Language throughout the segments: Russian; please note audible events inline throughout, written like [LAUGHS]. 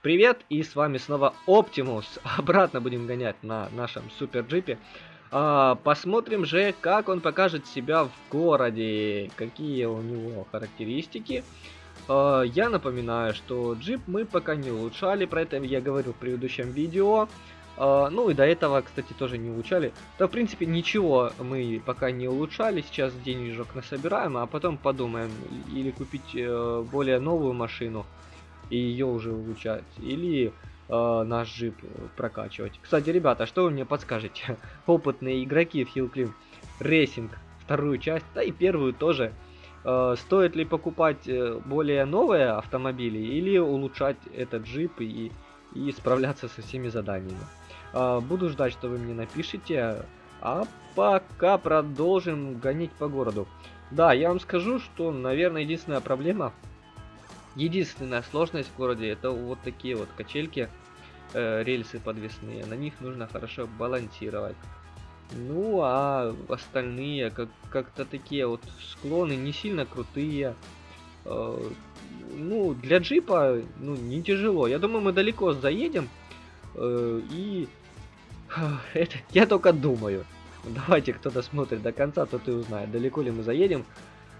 Привет, и с вами снова Оптимус. [LAUGHS] Обратно будем гонять на нашем супер джипе. А, посмотрим же, как он покажет себя в городе, какие у него характеристики. А, я напоминаю, что джип мы пока не улучшали, про это я говорил в предыдущем видео. А, ну и до этого, кстати, тоже не улучшали. Да, в принципе, ничего мы пока не улучшали, сейчас денежек насобираем, а потом подумаем, или купить э, более новую машину и ее уже улучшать, или э, наш джип прокачивать. Кстати, ребята, что вы мне подскажете? [LAUGHS] Опытные игроки в Hillclimb Racing вторую часть, да и первую тоже. Э, стоит ли покупать э, более новые автомобили или улучшать этот джип и, и справляться со всеми заданиями? Э, буду ждать, что вы мне напишите. А пока продолжим гонить по городу. Да, я вам скажу, что, наверное, единственная проблема Единственная сложность в городе это вот такие вот качельки, э, рельсы подвесные. На них нужно хорошо балансировать. Ну а остальные как как-то такие вот склоны не сильно крутые. Э, ну для джипа ну не тяжело. Я думаю мы далеко заедем э, и это я только думаю. Давайте кто-то смотрит до конца, тот и узнает, далеко ли мы заедем.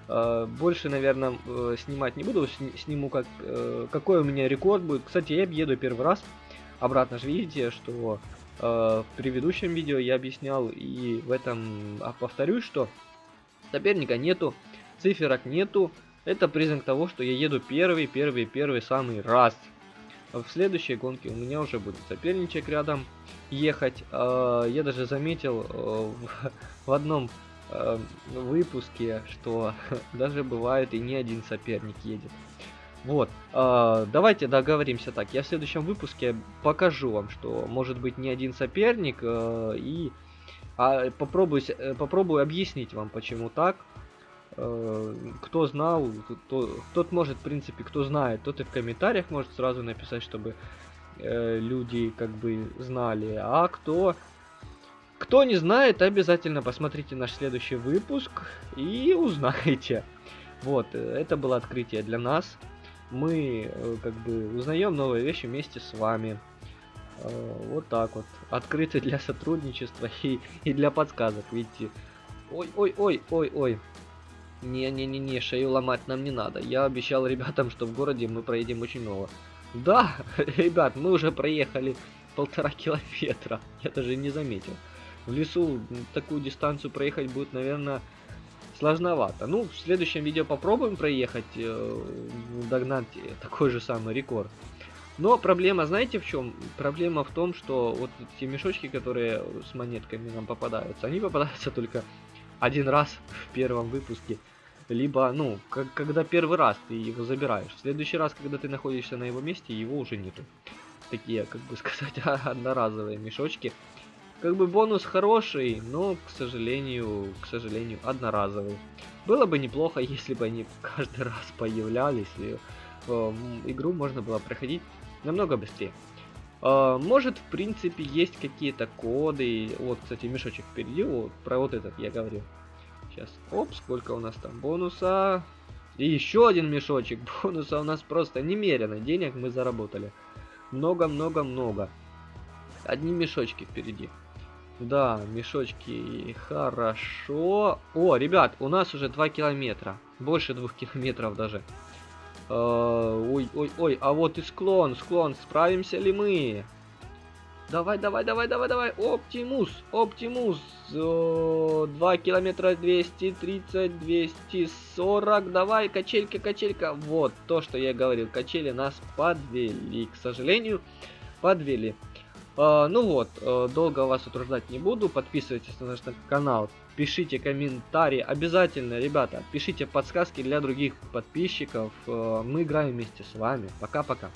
Э, больше, наверное, э, снимать не буду. Сниму, как, э, какой у меня рекорд будет. Кстати, я еду первый раз. Обратно же видите, что в предыдущем видео я объяснял. И в этом а повторюсь, что соперника нету, циферок нету. Это признак того, что я еду первый, первый, первый самый раз. В следующей гонке у меня уже будет соперничек рядом ехать. Я даже заметил [LAUGHS] в одном э, выпуске, что [LAUGHS] даже бывает и не один соперник едет. Вот, э, давайте договоримся так. Я в следующем выпуске покажу вам, что может быть не один соперник э, и а, попробую, э, попробую объяснить вам, почему так. Э, кто знал, то, тот может, в принципе, кто знает, тот и в комментариях может сразу написать, чтобы э, люди как бы знали. А кто кто не знает, обязательно посмотрите наш следующий выпуск и узнаете. Вот, э, это было открытие для нас. Мы э, как бы узнаем новые вещи вместе с вами. Э, вот так вот. Открыты для сотрудничества [LAUGHS] и, и для подсказок, видите. Ой-ой-ой-ой-ой. Не-не-не-не, шею ломать нам не надо. Я обещал ребятам, что в городе мы проедем очень много. Да, [LAUGHS] ребят, мы уже проехали полтора километра. Я даже не заметил. В лесу такую дистанцию проехать будет, наверное, сложновато. Ну, в следующем видео попробуем проехать, э, догнать такой же самый рекорд. Но проблема, знаете в чем? Проблема в том, что вот те мешочки, которые с монетками нам попадаются, они попадаются [LAUGHS] только один раз в первом выпуске. Либо, ну, как, когда первый раз ты его забираешь. В следующий раз, когда ты находишься на его месте, его уже нету. Такие, как бы [LAUGHS] сказать, [LAUGHS] одноразовые мешочки. Как бы бонус хороший, но, к сожалению, к сожалению, одноразовый. Было бы неплохо, [LAUGHS] если бы они каждый раз появлялись, и э, игру можно было проходить намного быстрее. Э, может, в принципе, есть какие-то коды. Вот, кстати, мешочек впереди, вот, про вот этот я говорил. Сейчас, оп, сколько у нас там бонуса. И еще один мешочек [LAUGHS] бонуса у нас просто немерено. Денег мы заработали. Много-много-много. Одни мешочки впереди. Да, мешочки, хорошо. О, ребят, у нас уже 2 километра. Больше 2 [LAUGHS] километров даже. Ой, ой, ой, а вот и склон, склон, справимся ли мы? Давай, давай, давай, давай, давай, Оптимус, Оптимус, 2 километра 230, 240, давай, качелька, качелька, вот, то, что я говорил, качели нас подвели, к сожалению, подвели. А, ну вот, э, долго вас утруждать не буду. Подписывайтесь на наш канал, пишите комментарии. Обязательно, ребята, пишите подсказки для других подписчиков. Э, мы играем вместе с вами. Пока-пока.